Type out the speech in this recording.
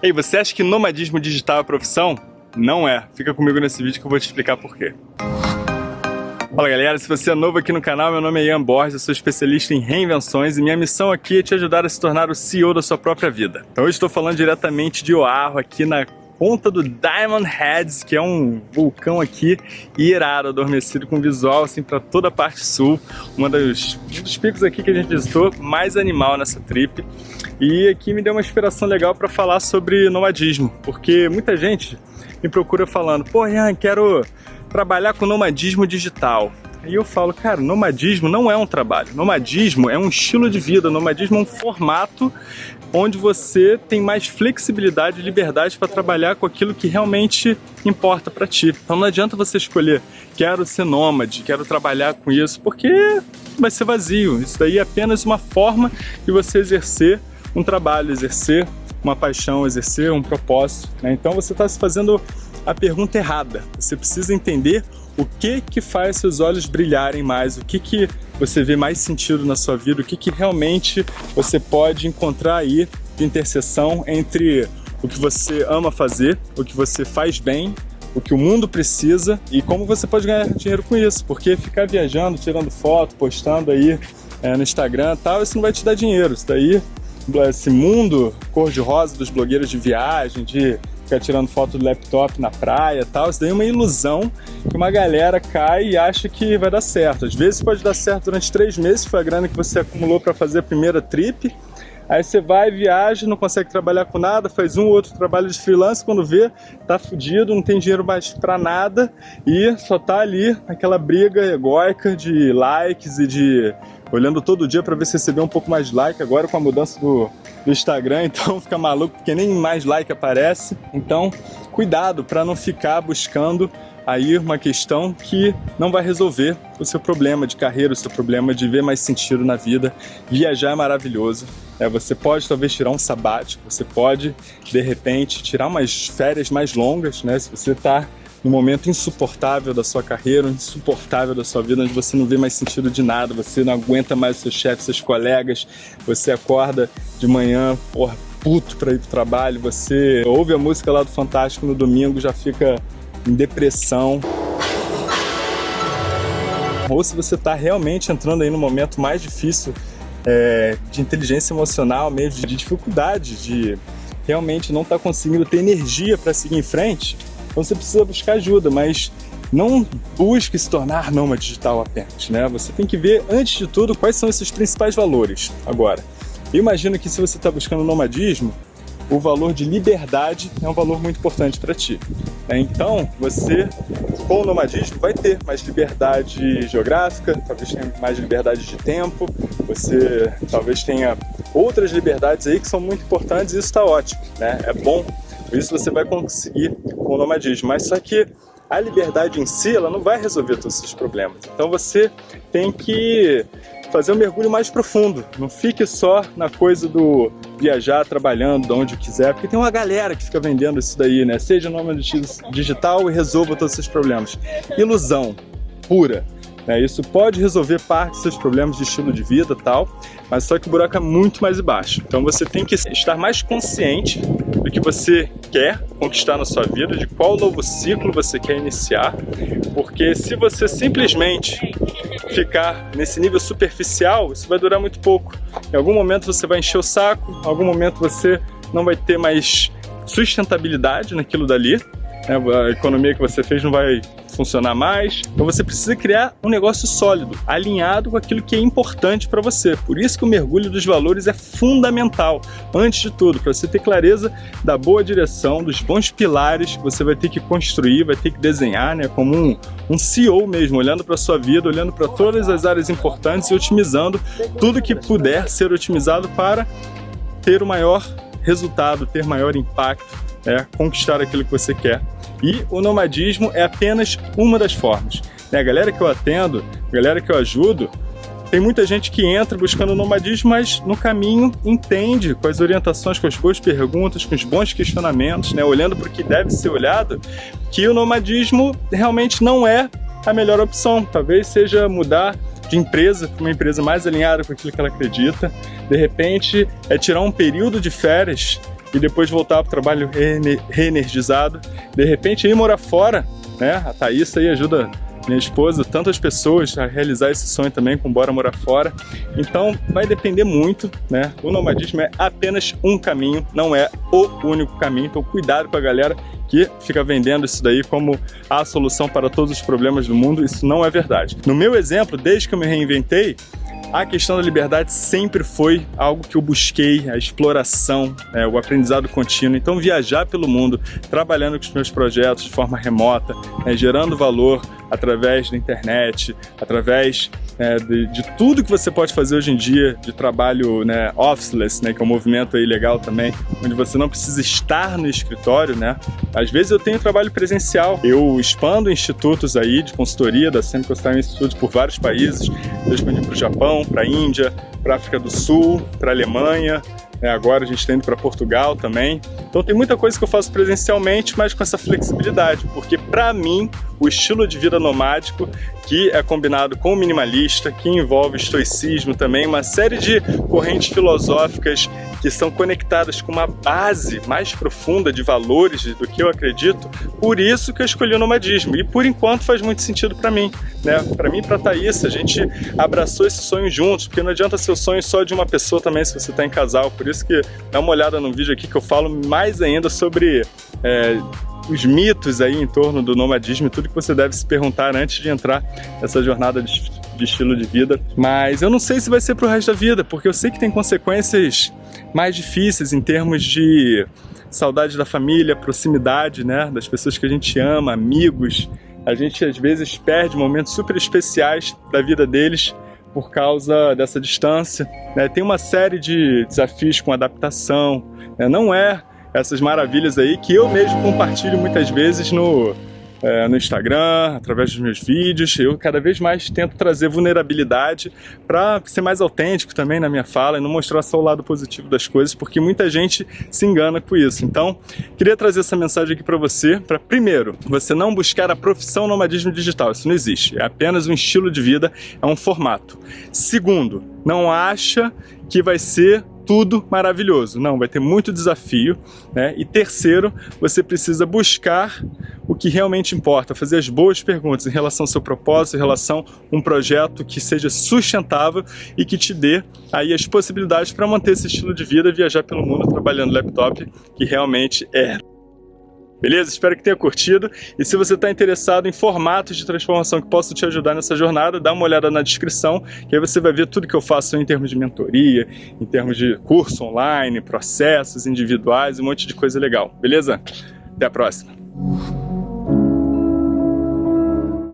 Ei, você acha que nomadismo digital é profissão? Não é. Fica comigo nesse vídeo que eu vou te explicar por quê. Fala galera, se você é novo aqui no canal, meu nome é Ian Borges, eu sou especialista em reinvenções e minha missão aqui é te ajudar a se tornar o CEO da sua própria vida. Então hoje estou falando diretamente de Oahu, aqui na ponta do Diamond Heads, que é um vulcão aqui irado, adormecido com visual assim para toda a parte sul. Uma dos, um dos picos aqui que a gente visitou, mais animal nessa trip. E aqui me deu uma inspiração legal para falar sobre nomadismo, porque muita gente me procura falando, pô Ian, quero trabalhar com nomadismo digital. E eu falo, cara, nomadismo não é um trabalho, nomadismo é um estilo de vida, nomadismo é um formato onde você tem mais flexibilidade e liberdade para trabalhar com aquilo que realmente importa para ti. Então não adianta você escolher, quero ser nômade, quero trabalhar com isso, porque vai ser vazio. Isso daí é apenas uma forma de você exercer um trabalho, exercer uma paixão, exercer um propósito. Né? Então você está se fazendo a pergunta errada. Você precisa entender o que que faz seus olhos brilharem mais, o que que você vê mais sentido na sua vida, o que que realmente você pode encontrar aí de interseção entre o que você ama fazer, o que você faz bem, o que o mundo precisa e como você pode ganhar dinheiro com isso, porque ficar viajando, tirando foto, postando aí é, no Instagram tal, isso não vai te dar dinheiro, isso daí, esse mundo cor-de-rosa dos blogueiros de viagem, de ficar tirando foto do laptop na praia e tal, isso daí é uma ilusão que uma galera cai e acha que vai dar certo. Às vezes pode dar certo durante três meses, foi a grana que você acumulou para fazer a primeira trip, Aí você vai, viaja, não consegue trabalhar com nada, faz um ou outro trabalho de freelance, quando vê, tá fudido, não tem dinheiro mais pra nada e só tá ali aquela briga egóica de likes e de olhando todo dia para ver se recebeu um pouco mais de like, agora com a mudança do, do Instagram, então fica maluco porque nem mais like aparece. Então, cuidado para não ficar buscando aí uma questão que não vai resolver o seu problema de carreira, o seu problema de ver mais sentido na vida. Viajar é maravilhoso. É, você pode talvez tirar um sabático, você pode de repente tirar umas férias mais longas, né? Se você está no momento insuportável da sua carreira, insuportável da sua vida, onde você não vê mais sentido de nada, você não aguenta mais o seu chefe, seus colegas, você acorda de manhã, porra, puto para ir pro trabalho, você ouve a música lá do Fantástico no domingo, já fica em depressão. Ou se você está realmente entrando aí no momento mais difícil é, de inteligência emocional, meio de, de dificuldade, de realmente não tá conseguindo ter energia para seguir em frente, você precisa buscar ajuda, mas não busque se tornar nômade digital apenas, né? Você tem que ver, antes de tudo, quais são esses principais valores. Agora, imagino que se você está buscando nomadismo, o valor de liberdade é um valor muito importante para ti. Né? Então, você, com o nomadismo, vai ter mais liberdade geográfica, talvez tenha mais liberdade de tempo, você talvez tenha outras liberdades aí que são muito importantes e isso está ótimo, né? É bom isso você vai conseguir com o nomadismo. Mas só que a liberdade em si, ela não vai resolver todos esses problemas. Então você tem que fazer um mergulho mais profundo. Não fique só na coisa do viajar trabalhando de onde quiser, porque tem uma galera que fica vendendo isso daí, né? Seja nômade digital e resolva todos esses problemas. Ilusão pura. Né? Isso pode resolver parte dos seus problemas de estilo de vida tal, mas só que o buraco é muito mais baixo. Então você tem que estar mais consciente do que você quer conquistar na sua vida, de qual novo ciclo você quer iniciar, porque se você simplesmente ficar nesse nível superficial, isso vai durar muito pouco. Em algum momento você vai encher o saco, em algum momento você não vai ter mais sustentabilidade naquilo dali? A economia que você fez não vai funcionar mais. Então você precisa criar um negócio sólido, alinhado com aquilo que é importante para você. Por isso que o mergulho dos valores é fundamental, antes de tudo, para você ter clareza da boa direção, dos bons pilares que você vai ter que construir, vai ter que desenhar, né, como um, um CEO mesmo, olhando para sua vida, olhando para todas as áreas importantes e otimizando tudo que puder ser otimizado para ter o maior resultado, ter maior impacto, né, conquistar aquilo que você quer e o nomadismo é apenas uma das formas. Né? A galera que eu atendo, a galera que eu ajudo, tem muita gente que entra buscando nomadismo, mas no caminho entende com as orientações, com as boas perguntas, com os bons questionamentos, né? olhando para o que deve ser olhado, que o nomadismo realmente não é a melhor opção. Talvez seja mudar de empresa para uma empresa mais alinhada com aquilo que ela acredita. De repente, é tirar um período de férias e depois voltar para o trabalho reenergizado. De repente ir morar fora, né? A Thaís aí ajuda minha esposa, tantas pessoas a realizar esse sonho também com Bora Morar Fora. Então vai depender muito, né? O nomadismo é apenas um caminho, não é o único caminho. Então cuidado com a galera que fica vendendo isso daí como a solução para todos os problemas do mundo. Isso não é verdade. No meu exemplo, desde que eu me reinventei, a questão da liberdade sempre foi algo que eu busquei, a exploração, é, o aprendizado contínuo. Então, viajar pelo mundo, trabalhando com os meus projetos de forma remota, é, gerando valor através da internet, através é, de, de, tudo que você pode fazer hoje em dia, de trabalho né, officeless, né, que é um movimento aí legal também, onde você não precisa estar no escritório, né? Às vezes eu tenho trabalho presencial, eu expando institutos aí de consultoria da Semco Institute por vários países, eu expandi para o Japão, para a Índia, para a África do Sul, para a Alemanha, né? agora a gente está indo para Portugal também. Então tem muita coisa que eu faço presencialmente, mas com essa flexibilidade, porque para mim o estilo de vida nomádico, que é combinado com o minimalista, que envolve estoicismo também, uma série de correntes filosóficas que são conectadas com uma base mais profunda de valores do que eu acredito, por isso que eu escolhi o nomadismo. E por enquanto faz muito sentido para mim. Né? Para mim e para Thaís, a gente abraçou esse sonho juntos, porque não adianta ser o sonho só de uma pessoa também se você está em casal. Por isso que dá uma olhada no vídeo aqui que eu falo mais ainda sobre é, os mitos aí em torno do nomadismo tudo que você deve se perguntar antes de entrar nessa jornada de, de estilo de vida. Mas eu não sei se vai ser pro resto da vida, porque eu sei que tem consequências mais difíceis em termos de saudade da família, proximidade, né, das pessoas que a gente ama, amigos. A gente às vezes perde momentos super especiais da vida deles por causa dessa distância. Né? Tem uma série de desafios com adaptação. Né? Não é essas maravilhas aí que eu mesmo compartilho muitas vezes no, é, no Instagram, através dos meus vídeos. Eu cada vez mais tento trazer vulnerabilidade para ser mais autêntico também na minha fala e não mostrar só o lado positivo das coisas, porque muita gente se engana com isso. Então, queria trazer essa mensagem aqui para você, para primeiro, você não buscar a profissão nomadismo digital, isso não existe, é apenas um estilo de vida, é um formato. Segundo, não acha que vai ser tudo maravilhoso. Não, vai ter muito desafio. Né? E terceiro, você precisa buscar o que realmente importa, fazer as boas perguntas em relação ao seu propósito, em relação a um projeto que seja sustentável e que te dê aí as possibilidades para manter esse estilo de vida, viajar pelo mundo trabalhando laptop, que realmente é Beleza? Espero que tenha curtido. E se você está interessado em formatos de transformação que possam te ajudar nessa jornada, dá uma olhada na descrição, que aí você vai ver tudo que eu faço em termos de mentoria, em termos de curso online, processos individuais, um monte de coisa legal. Beleza? Até a próxima.